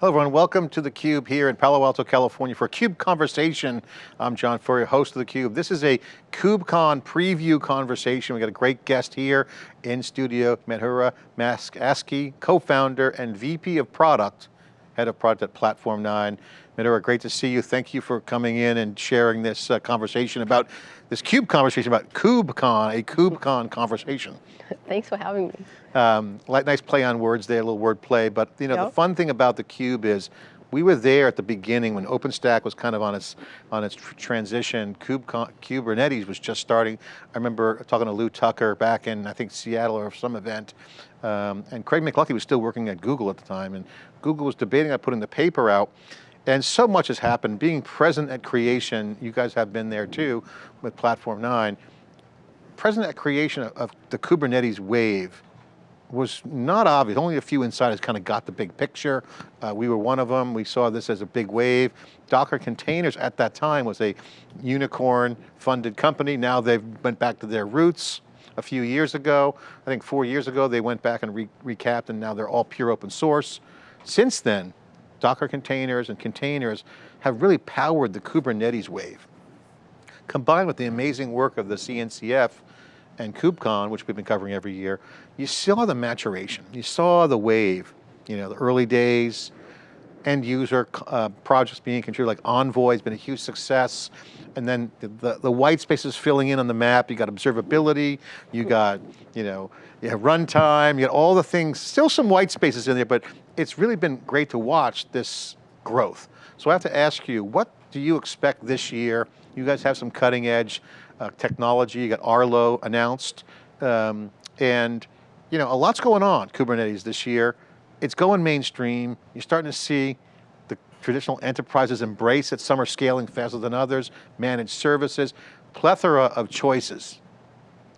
Hello everyone, welcome to theCUBE here in Palo Alto, California for CUBE Conversation. I'm John Furrier, host of theCUBE. This is a KubeCon preview conversation. We got a great guest here in studio, Madhura Maskasky, co-founder and VP of Product, Head of Product at Platform 9. Madhura, great to see you. Thank you for coming in and sharing this uh, conversation about, this CUBE conversation about KubeCon, a KubeCon conversation. Thanks for having me. Um, nice play on words there, a little word play, but you know, yep. the fun thing about the Cube is we were there at the beginning when OpenStack was kind of on its on its transition. Kube, Kubernetes was just starting. I remember talking to Lew Tucker back in I think Seattle or some event, um, and Craig McLuckie was still working at Google at the time, and Google was debating on putting the paper out. And so much has happened. Being present at creation, you guys have been there too with Platform 9. Present at creation of, of the Kubernetes wave was not obvious. Only a few insiders kind of got the big picture. Uh, we were one of them. We saw this as a big wave. Docker Containers at that time was a unicorn funded company. Now they've went back to their roots a few years ago. I think four years ago, they went back and re recapped and now they're all pure open source. Since then, Docker containers and containers have really powered the Kubernetes wave. Combined with the amazing work of the CNCF and KubeCon, which we've been covering every year, you saw the maturation. You saw the wave, you know, the early days, end user uh, projects being contributed, like Envoy has been a huge success. And then the, the, the, white spaces filling in on the map, you got observability, you got, you know, you have runtime, you got all the things, still some white spaces in there, but it's really been great to watch this growth. So I have to ask you, what do you expect this year? You guys have some cutting edge uh, technology, you got Arlon announced, um, and you know, a lot's going on Kubernetes this year. It's going mainstream. You're starting to see the traditional enterprises embrace it. Some are scaling faster than others, managed services, plethora of choices.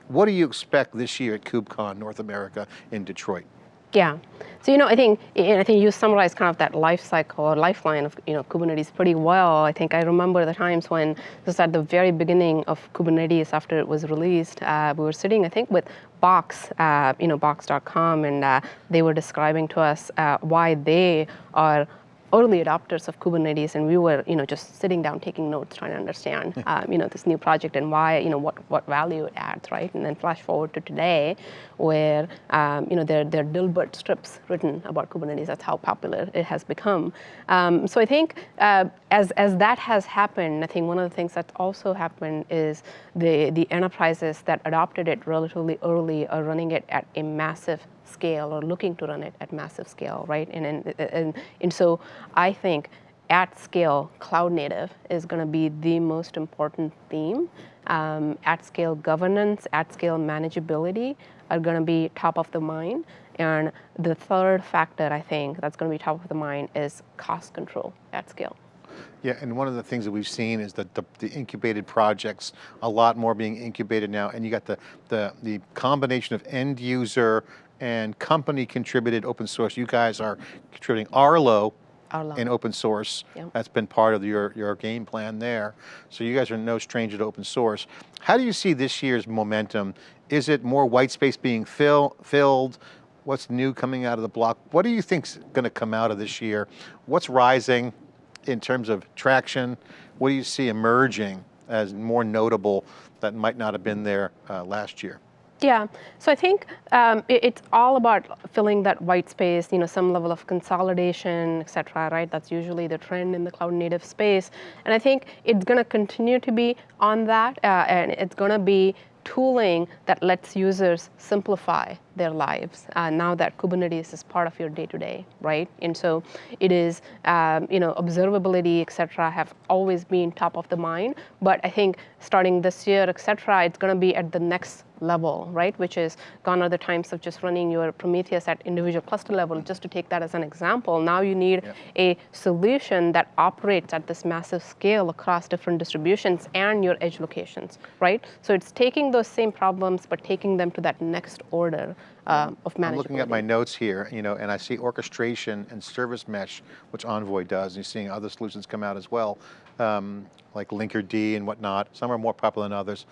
What do you expect this year at KubeCon North America in Detroit? Yeah. So, you know, I think, and I think you summarized kind of that life cycle or lifeline of, you know, Kubernetes pretty well. I think I remember the times when was at the very beginning of Kubernetes after it was released. Uh, we were sitting, I think, with Box, uh, you know, Box.com, and uh, they were describing to us uh, why they are early adopters of Kubernetes, and we were, you know, just sitting down taking notes, trying to understand, um, you know, this new project and why, you know, what what value it adds, right? And then flash forward to today, where, um, you know, there there are Dilbert strips written about Kubernetes. That's how popular it has become. Um, so I think uh, as as that has happened, I think one of the things that's also happened is the the enterprises that adopted it relatively early are running it at a massive scale or looking to run it at massive scale, right? And, and, and, and so I think at scale, cloud native is going to be the most important theme. Um, at scale governance, at scale manageability are going to be top of the mind. And the third factor, I think, that's going to be top of the mind is cost control at scale. Yeah, and one of the things that we've seen is that the, the, incubated projects, a lot more being incubated now, and you got the, the, the combination of end user and company contributed open source. You guys are contributing Arlon, Arlon. in open source. Yep. That's been part of your, your game plan there. So you guys are no stranger to open source. How do you see this year's momentum? Is it more white space being fill, filled? What's new coming out of the block? What do you think's going to come out of this year? What's rising in terms of traction? What do you see emerging as more notable that might not have been there uh, last year? Yeah, so I think um, it, it's all about filling that white space, you know, some level of consolidation, et cetera, right? That's usually the trend in the cloud native space. And I think it's gonna continue to be on that, uh, and it's gonna be tooling that lets users simplify their lives uh, now that Kubernetes is part of your day-to-day, -day, right? And so it is, um, you know, observability, et cetera, have always been top of the mind. But I think starting this year, et cetera, it's going to be at the next level, right? Which is gone are the times of just running your Prometheus at individual cluster level, just to take that as an example. Now you need yep. a solution that operates at this massive scale across different distributions and your edge locations, right? So it's taking those same problems, but taking them to that next order uh, of management. I'm looking at my notes here, you know, and I see orchestration and service mesh, which Envoy does, and you're seeing other solutions come out as well, um, like Linkerd and whatnot. Some are more popular than others.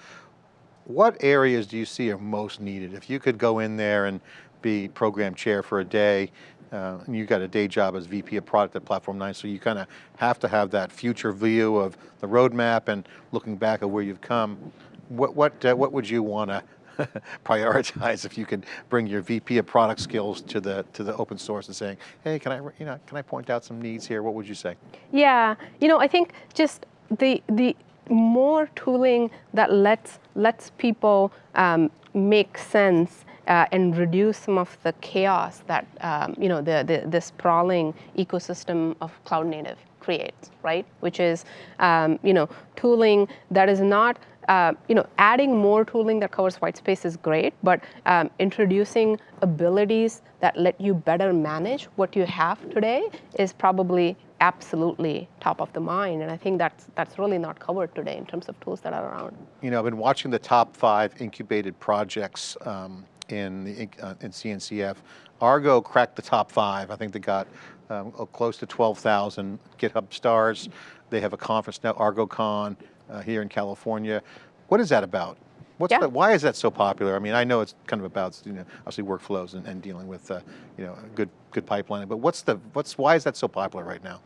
What areas do you see are most needed? If you could go in there and be program chair for a day, uh, and you got a day job as VP of product at Platform 9, so you kind of have to have that future view of the roadmap and looking back at where you've come. What, what, uh, what would you want to prioritize if you could bring your VP of product skills to the, to the open source and saying, hey, can I, you know, can I point out some needs here? What would you say? Yeah, you know, I think just the, the more tooling that lets, lets people um, make sense uh, and reduce some of the chaos that um, you know the, the, the sprawling ecosystem of cloud native creates, right? Which is um, you know tooling that is not uh, you know, adding more tooling that covers white space is great, but um, introducing abilities that let you better manage what you have today is probably absolutely top of the mind. And I think that's, that's really not covered today in terms of tools that are around. You know, I've been watching the top five incubated projects um, in, the, uh, in CNCF. Argo cracked the top five. I think they got um, close to 12,000 GitHub stars. They have a conference now, ArgoCon, uh, here in California. What is that about? What's yeah. the, why is that so popular? I mean, I know it's kind of about you know obviously workflows and, and dealing with uh, you know good good pipelining, but what's the what's why is that so popular right now?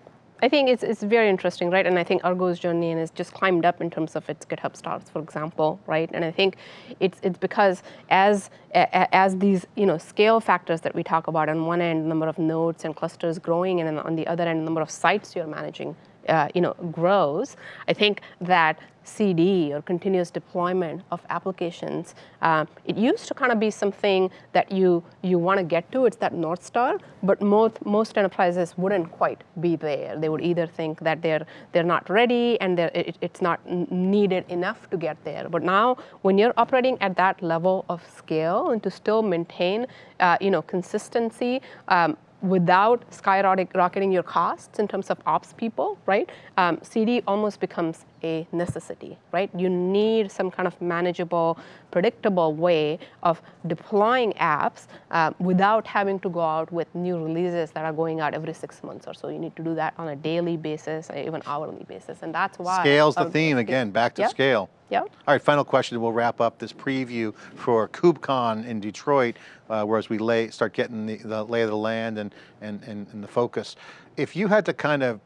I think it's, it's very interesting, right? And I think Argo's journey and has just climbed up in terms of its GitHub stars, for example, right? And I think it's it's because as as these you know scale factors that we talk about on one end, number of nodes and clusters growing, and on the other end, number of sites you're managing uh, you know, grows, I think that CD or continuous deployment of applications, uh, it used to kind of be something that you you want to get to. It's that north star, but most most enterprises wouldn't quite be there. They would either think that they're they're not ready and it, it's not needed enough to get there. But now, when you're operating at that level of scale and to still maintain, uh, you know, consistency. Um, without skyrocketing your costs in terms of ops people, right? Um, CD almost becomes a necessity, right? You need some kind of manageable, predictable way of deploying apps uh, without having to go out with new releases that are going out every six months or so. You need to do that on a daily basis, even hourly basis, and that's why. Scale's the theme again, back to yep. scale. Yep. All right, final question, we'll wrap up this preview for KubeCon in Detroit, uh, whereas we lay, start getting the, the lay of the land and, and, and, and the focus. If you had to kind of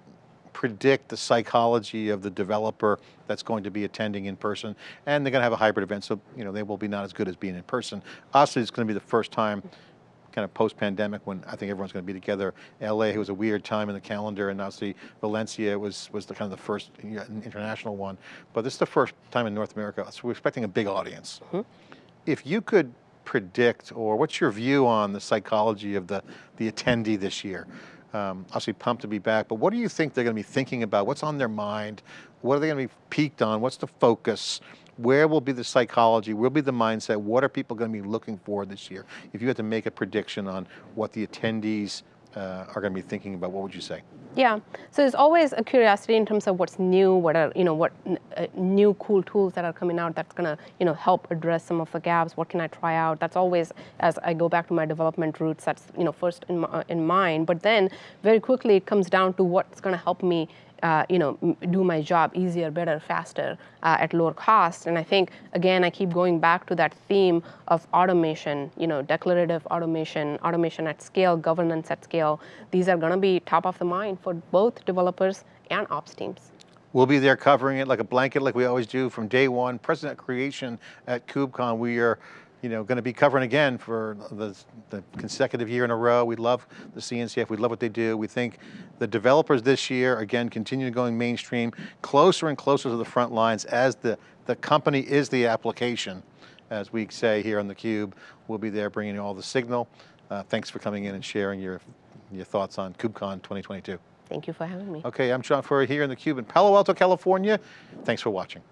predict the psychology of the developer that's going to be attending in person, and they're going to have a hybrid event, so you know they will be not as good as being in person. Obviously, it's going to be the first time kind of post-pandemic when I think everyone's going to be together. LA it was a weird time in the calendar and obviously Valencia was, was the kind of the first international one. But this is the first time in North America, so we're expecting a big audience. Mm -hmm. If you could predict, or what's your view on the psychology of the, the attendee this year? Um, obviously pumped to be back, but what do you think they're going to be thinking about? What's on their mind? What are they going to be peaked on? What's the focus? Where will be the psychology? Where will be the mindset? What are people going to be looking for this year? If you had to make a prediction on what the attendees uh, are going to be thinking about, what would you say? Yeah, so there's always a curiosity in terms of what's new, what are you know what uh, new cool tools that are coming out that's gonna you know help address some of the gaps. What can I try out? That's always as I go back to my development roots. That's you know first in uh, in mind. But then very quickly it comes down to what's gonna help me uh, you know, do my job easier, better, faster, uh, at lower cost. And I think, again, I keep going back to that theme of automation, you know, declarative automation, automation at scale, governance at scale. These are gonna be top of the mind for both developers and ops teams. We'll be there covering it like a blanket like we always do from day one. President creation at KubeCon, we are you know, going to be covering again for the, the, consecutive year in a row. We love the CNCF, we love what they do. We think the developers this year, again, continue to going mainstream, closer and closer to the front lines as the, the company is the application, as we say here on theCUBE. We'll be there bringing you all the signal. Uh, thanks for coming in and sharing your, your thoughts on KubeCon 2022. Thank you for having me. Okay, I'm John Furrier here in theCUBE in Palo Alto, California. Thanks for watching.